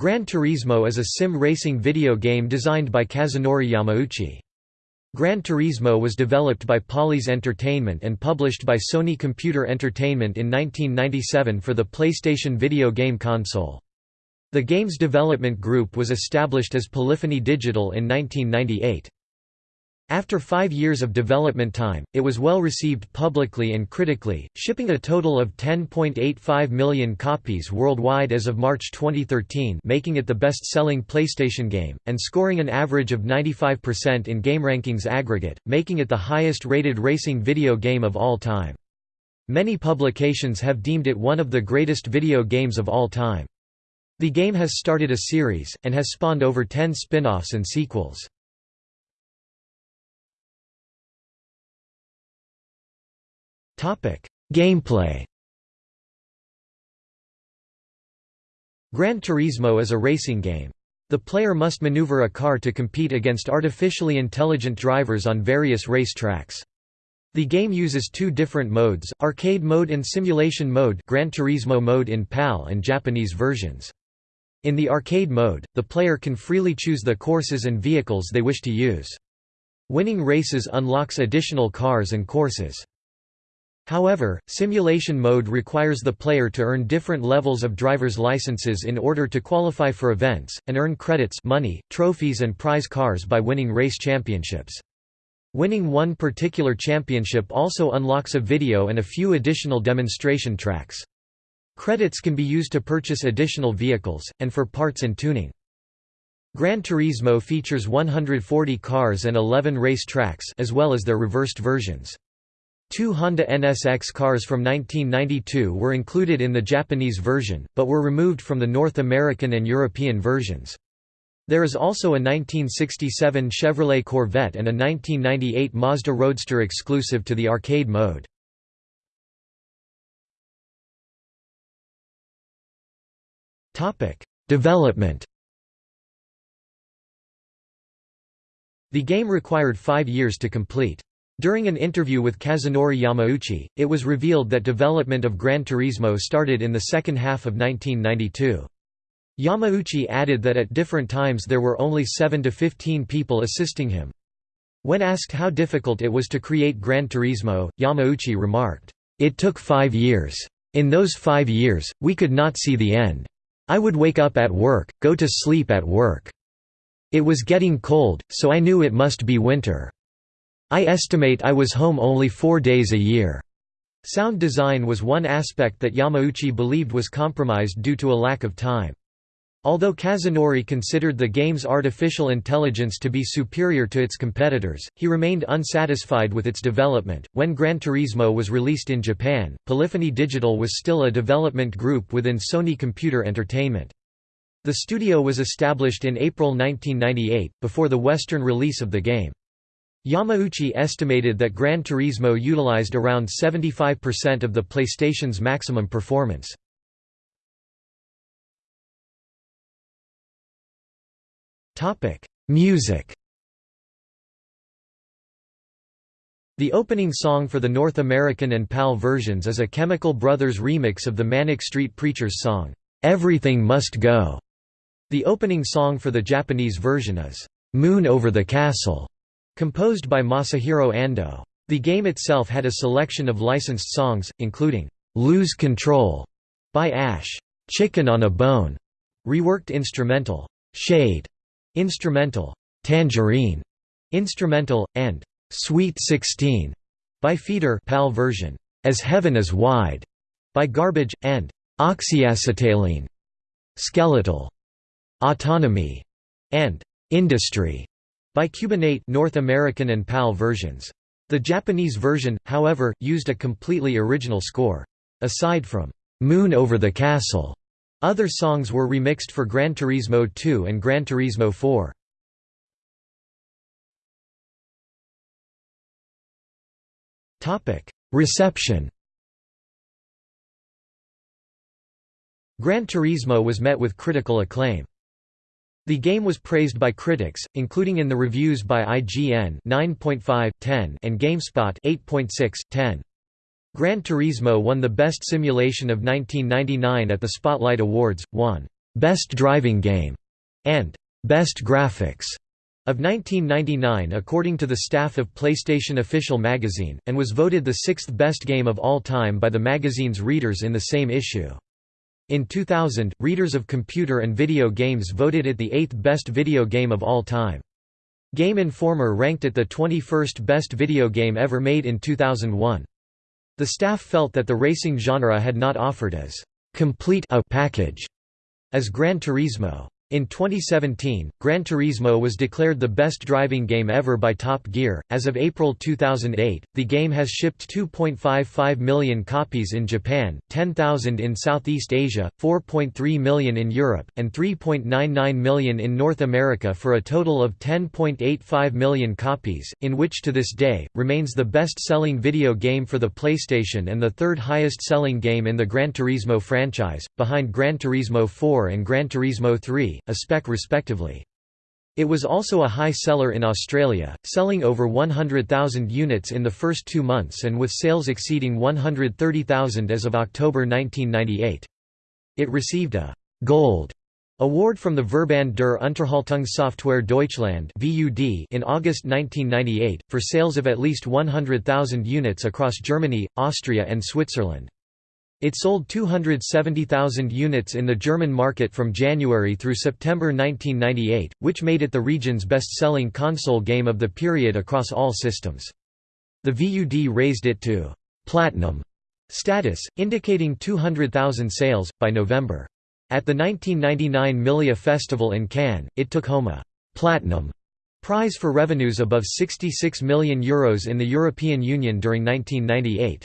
Gran Turismo is a sim racing video game designed by Kazunori Yamauchi. Gran Turismo was developed by Polys Entertainment and published by Sony Computer Entertainment in 1997 for the PlayStation video game console. The game's development group was established as Polyphony Digital in 1998. After five years of development time, it was well received publicly and critically, shipping a total of 10.85 million copies worldwide as of March 2013 making it the best-selling PlayStation game, and scoring an average of 95% in GameRankings aggregate, making it the highest-rated racing video game of all time. Many publications have deemed it one of the greatest video games of all time. The game has started a series, and has spawned over 10 spin-offs and sequels. Gameplay Gran Turismo is a racing game. The player must maneuver a car to compete against artificially intelligent drivers on various race tracks. The game uses two different modes, arcade mode and simulation mode Gran Turismo mode in PAL and Japanese versions. In the arcade mode, the player can freely choose the courses and vehicles they wish to use. Winning races unlocks additional cars and courses. However, simulation mode requires the player to earn different levels of driver's licenses in order to qualify for events, and earn credits money, trophies and prize cars by winning race championships. Winning one particular championship also unlocks a video and a few additional demonstration tracks. Credits can be used to purchase additional vehicles, and for parts and tuning. Gran Turismo features 140 cars and 11 race tracks as well as their reversed versions. Two Honda NSX cars from 1992 were included in the Japanese version, but were removed from the North American and European versions. There is also a 1967 Chevrolet Corvette and a 1998 Mazda Roadster exclusive to the arcade mode. Development The game required five years to complete. During an interview with Kazunori Yamauchi, it was revealed that development of Gran Turismo started in the second half of 1992. Yamauchi added that at different times there were only 7 to 15 people assisting him. When asked how difficult it was to create Gran Turismo, Yamauchi remarked, "...it took five years. In those five years, we could not see the end. I would wake up at work, go to sleep at work. It was getting cold, so I knew it must be winter. I estimate I was home only four days a year. Sound design was one aspect that Yamauchi believed was compromised due to a lack of time. Although Kazunori considered the game's artificial intelligence to be superior to its competitors, he remained unsatisfied with its development. When Gran Turismo was released in Japan, Polyphony Digital was still a development group within Sony Computer Entertainment. The studio was established in April 1998, before the Western release of the game. Yamauchi estimated that Gran Turismo utilized around 75% of the PlayStation's maximum performance. Music The opening song for the North American and PAL versions is a Chemical Brothers remix of the Manic Street Preachers song, "'Everything Must Go'". The opening song for the Japanese version is, "'Moon Over the Castle' Composed by Masahiro Ando. The game itself had a selection of licensed songs, including, "'Lose Control' by Ash, "'Chicken on a Bone' reworked instrumental, "'Shade' instrumental, "'Tangerine' instrumental, and "'Sweet 16' by Feeder PAL version, "'As Heaven is Wide' by Garbage, and "'Oxyacetylene' skeletal, "'Autonomy' and "'Industry' by Cubanate North American and PAL versions. The Japanese version, however, used a completely original score. Aside from "'Moon Over the Castle' other songs were remixed for Gran Turismo 2 and Gran Turismo 4. Reception Gran Turismo was met with critical acclaim. The game was praised by critics, including in the reviews by IGN 9.5, 10 and GameSpot 8.6, 10. Gran Turismo won the Best Simulation of 1999 at the Spotlight Awards, won Best Driving Game and Best Graphics of 1999 according to the staff of PlayStation Official magazine, and was voted the sixth best game of all time by the magazine's readers in the same issue. In 2000, readers of computer and video games voted it the eighth best video game of all time. Game Informer ranked it the 21st best video game ever made in 2001. The staff felt that the racing genre had not offered as complete a package as Gran Turismo. In 2017, Gran Turismo was declared the best driving game ever by Top Gear. As of April 2008, the game has shipped 2.55 million copies in Japan, 10,000 in Southeast Asia, 4.3 million in Europe, and 3.99 million in North America for a total of 10.85 million copies, in which to this day, remains the best-selling video game for the PlayStation and the third highest-selling game in the Gran Turismo franchise, behind Gran Turismo 4 and Gran Turismo 3 A-Spec respectively. It was also a high seller in Australia, selling over 100,000 units in the first two months and with sales exceeding 130,000 as of October 1998. It received a «Gold» award from the Verband der Unterhaltungssoftware Deutschland in August 1998, for sales of at least 100,000 units across Germany, Austria and Switzerland. It sold 270,000 units in the German market from January through September 1998, which made it the region's best-selling console game of the period across all systems. The VUD raised it to «platinum» status, indicating 200,000 sales, by November. At the 1999 Milia Festival in Cannes, it took home a «platinum» prize for revenues above €66 million Euros in the European Union during 1998.